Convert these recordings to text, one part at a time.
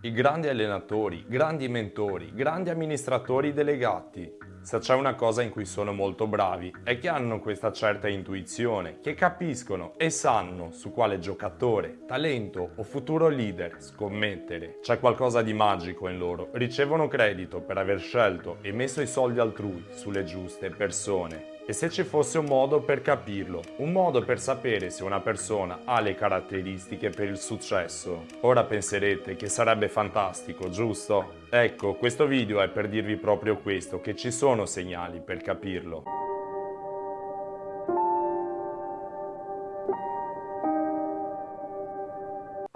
I grandi allenatori, grandi mentori, grandi amministratori delegati. Se c'è una cosa in cui sono molto bravi è che hanno questa certa intuizione, che capiscono e sanno su quale giocatore, talento o futuro leader scommettere. C'è qualcosa di magico in loro, ricevono credito per aver scelto e messo i soldi altrui sulle giuste persone. E se ci fosse un modo per capirlo, un modo per sapere se una persona ha le caratteristiche per il successo? Ora penserete che sarebbe fantastico, giusto? Ecco, questo video è per dirvi proprio questo, che ci sono segnali per capirlo.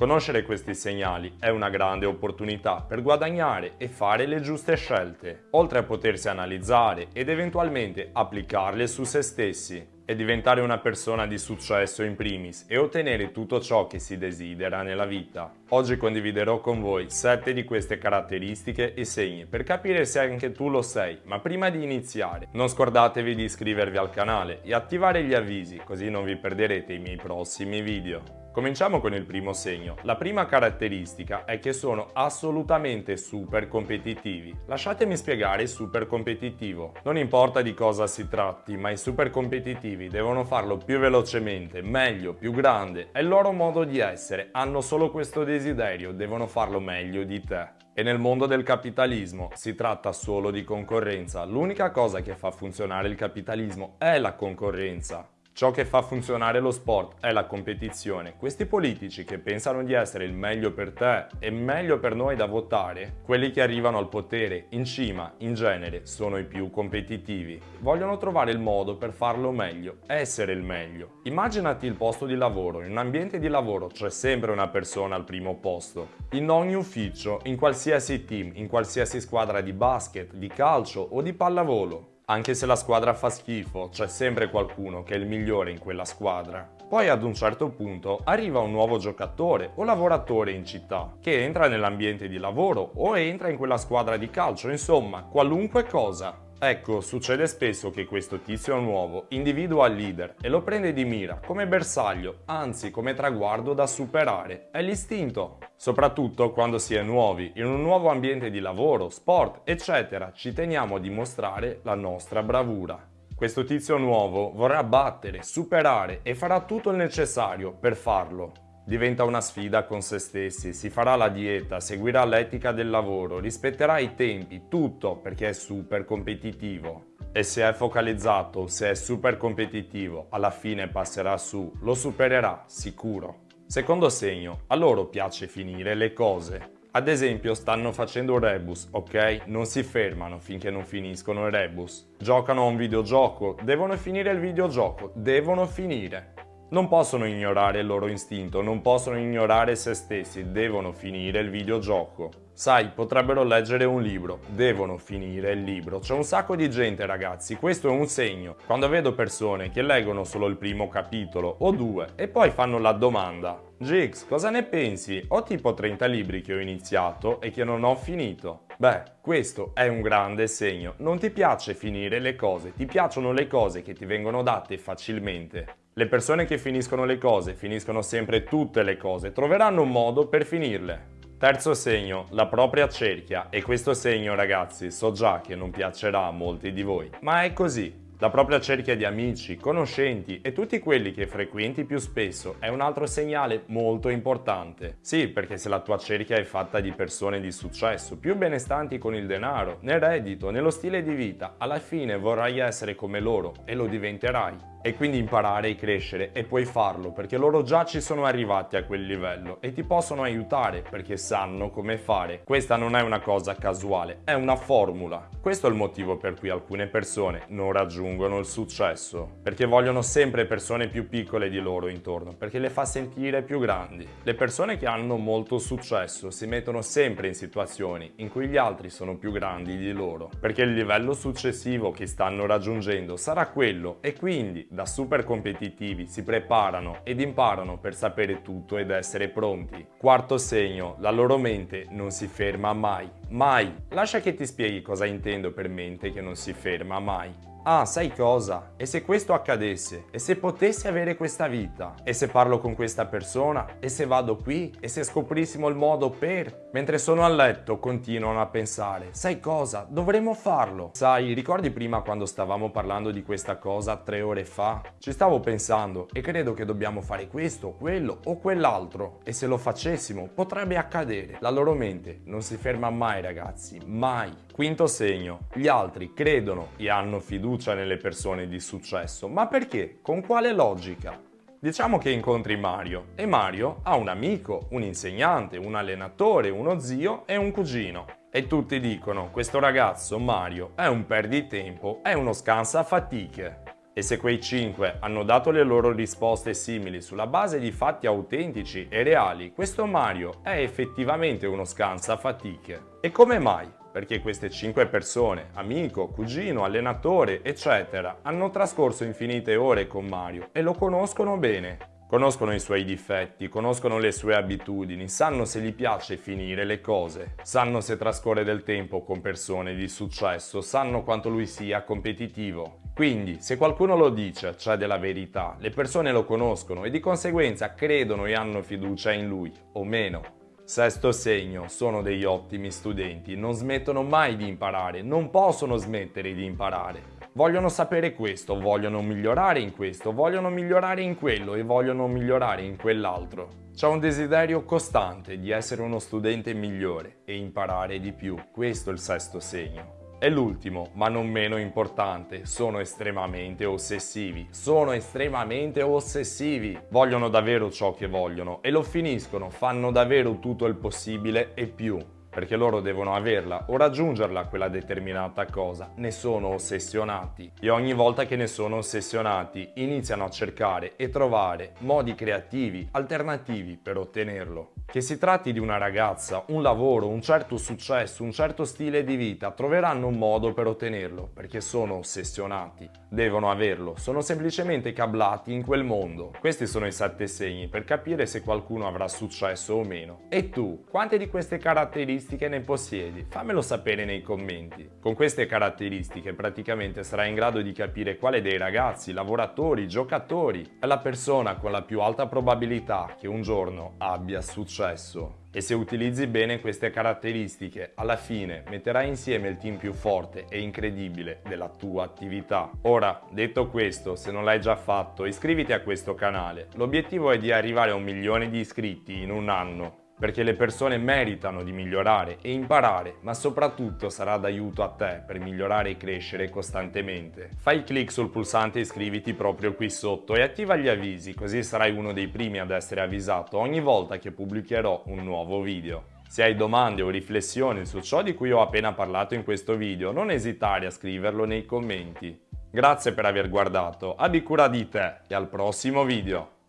Conoscere questi segnali è una grande opportunità per guadagnare e fare le giuste scelte, oltre a potersi analizzare ed eventualmente applicarle su se stessi e diventare una persona di successo in primis e ottenere tutto ciò che si desidera nella vita. Oggi condividerò con voi 7 di queste caratteristiche e segni per capire se anche tu lo sei, ma prima di iniziare non scordatevi di iscrivervi al canale e attivare gli avvisi così non vi perderete i miei prossimi video. Cominciamo con il primo segno. La prima caratteristica è che sono assolutamente super competitivi. Lasciatemi spiegare super competitivo. Non importa di cosa si tratti, ma i super competitivi devono farlo più velocemente, meglio, più grande. È il loro modo di essere, hanno solo questo desiderio, devono farlo meglio di te. E nel mondo del capitalismo si tratta solo di concorrenza. L'unica cosa che fa funzionare il capitalismo è la concorrenza. Ciò che fa funzionare lo sport è la competizione. Questi politici che pensano di essere il meglio per te e meglio per noi da votare, quelli che arrivano al potere in cima, in genere, sono i più competitivi. Vogliono trovare il modo per farlo meglio, essere il meglio. Immaginati il posto di lavoro. In un ambiente di lavoro c'è sempre una persona al primo posto. In ogni ufficio, in qualsiasi team, in qualsiasi squadra di basket, di calcio o di pallavolo. Anche se la squadra fa schifo, c'è sempre qualcuno che è il migliore in quella squadra. Poi ad un certo punto arriva un nuovo giocatore o lavoratore in città che entra nell'ambiente di lavoro o entra in quella squadra di calcio, insomma, qualunque cosa. Ecco, succede spesso che questo tizio nuovo individua il leader e lo prende di mira come bersaglio, anzi come traguardo da superare. È l'istinto. Soprattutto quando si è nuovi, in un nuovo ambiente di lavoro, sport, eccetera, ci teniamo a dimostrare la nostra bravura. Questo tizio nuovo vorrà battere, superare e farà tutto il necessario per farlo. Diventa una sfida con se stessi, si farà la dieta, seguirà l'etica del lavoro, rispetterà i tempi, tutto perché è super competitivo. E se è focalizzato, se è super competitivo, alla fine passerà su, lo supererà, sicuro. Secondo segno, a loro piace finire le cose. Ad esempio stanno facendo un rebus, ok? Non si fermano finché non finiscono il rebus. Giocano a un videogioco, devono finire il videogioco, devono finire. Non possono ignorare il loro istinto, non possono ignorare se stessi, devono finire il videogioco. Sai, potrebbero leggere un libro, devono finire il libro. C'è un sacco di gente ragazzi, questo è un segno. Quando vedo persone che leggono solo il primo capitolo o due e poi fanno la domanda Gix, cosa ne pensi? Ho tipo 30 libri che ho iniziato e che non ho finito. Beh, questo è un grande segno. Non ti piace finire le cose, ti piacciono le cose che ti vengono date facilmente. Le persone che finiscono le cose, finiscono sempre tutte le cose, troveranno un modo per finirle. Terzo segno, la propria cerchia. E questo segno, ragazzi, so già che non piacerà a molti di voi, ma è così. La propria cerchia di amici, conoscenti e tutti quelli che frequenti più spesso è un altro segnale molto importante. Sì, perché se la tua cerchia è fatta di persone di successo, più benestanti con il denaro, nel reddito, nello stile di vita, alla fine vorrai essere come loro e lo diventerai e quindi imparare e crescere e puoi farlo perché loro già ci sono arrivati a quel livello e ti possono aiutare perché sanno come fare. Questa non è una cosa casuale, è una formula. Questo è il motivo per cui alcune persone non raggiungono il successo, perché vogliono sempre persone più piccole di loro intorno, perché le fa sentire più grandi. Le persone che hanno molto successo si mettono sempre in situazioni in cui gli altri sono più grandi di loro, perché il livello successivo che stanno raggiungendo sarà quello e quindi da super competitivi si preparano ed imparano per sapere tutto ed essere pronti. Quarto segno, la loro mente non si ferma mai. Mai! Lascia che ti spieghi cosa intendo per mente che non si ferma mai. Ah, sai cosa? E se questo accadesse? E se potessi avere questa vita? E se parlo con questa persona? E se vado qui? E se scoprissimo il modo per? Mentre sono a letto continuano a pensare, sai cosa? Dovremmo farlo. Sai, ricordi prima quando stavamo parlando di questa cosa tre ore fa? Ci stavo pensando e credo che dobbiamo fare questo, quello o quell'altro. E se lo facessimo potrebbe accadere. La loro mente non si ferma mai ragazzi, mai. Quinto segno, gli altri credono e hanno fiducia nelle persone di successo, ma perché? Con quale logica? Diciamo che incontri Mario e Mario ha un amico, un insegnante, un allenatore, uno zio e un cugino. E tutti dicono, questo ragazzo Mario è un perditempo, è uno scansa fatiche. E se quei cinque hanno dato le loro risposte simili sulla base di fatti autentici e reali, questo Mario è effettivamente uno scansa fatiche. E come mai? Perché queste cinque persone, amico, cugino, allenatore, eccetera, hanno trascorso infinite ore con Mario e lo conoscono bene. Conoscono i suoi difetti, conoscono le sue abitudini, sanno se gli piace finire le cose, sanno se trascorre del tempo con persone di successo, sanno quanto lui sia competitivo. Quindi, se qualcuno lo dice, c'è della verità, le persone lo conoscono e di conseguenza credono e hanno fiducia in lui, o meno. Sesto segno, sono degli ottimi studenti, non smettono mai di imparare, non possono smettere di imparare. Vogliono sapere questo, vogliono migliorare in questo, vogliono migliorare in quello e vogliono migliorare in quell'altro. C'è un desiderio costante di essere uno studente migliore e imparare di più, questo è il sesto segno. E l'ultimo, ma non meno importante, sono estremamente ossessivi. Sono estremamente ossessivi. Vogliono davvero ciò che vogliono e lo finiscono, fanno davvero tutto il possibile e più perché loro devono averla o raggiungerla quella determinata cosa, ne sono ossessionati e ogni volta che ne sono ossessionati iniziano a cercare e trovare modi creativi, alternativi per ottenerlo. Che si tratti di una ragazza, un lavoro, un certo successo, un certo stile di vita, troveranno un modo per ottenerlo perché sono ossessionati, devono averlo, sono semplicemente cablati in quel mondo. Questi sono i sette segni per capire se qualcuno avrà successo o meno. E tu, quante di queste caratteristiche ne possiedi? Fammelo sapere nei commenti. Con queste caratteristiche praticamente sarai in grado di capire quale dei ragazzi, lavoratori, giocatori è la persona con la più alta probabilità che un giorno abbia successo. E se utilizzi bene queste caratteristiche, alla fine metterai insieme il team più forte e incredibile della tua attività. Ora, detto questo, se non l'hai già fatto, iscriviti a questo canale. L'obiettivo è di arrivare a un milione di iscritti in un anno perché le persone meritano di migliorare e imparare, ma soprattutto sarà d'aiuto a te per migliorare e crescere costantemente. Fai clic sul pulsante iscriviti proprio qui sotto e attiva gli avvisi, così sarai uno dei primi ad essere avvisato ogni volta che pubblicherò un nuovo video. Se hai domande o riflessioni su ciò di cui ho appena parlato in questo video, non esitare a scriverlo nei commenti. Grazie per aver guardato, abbi cura di te e al prossimo video!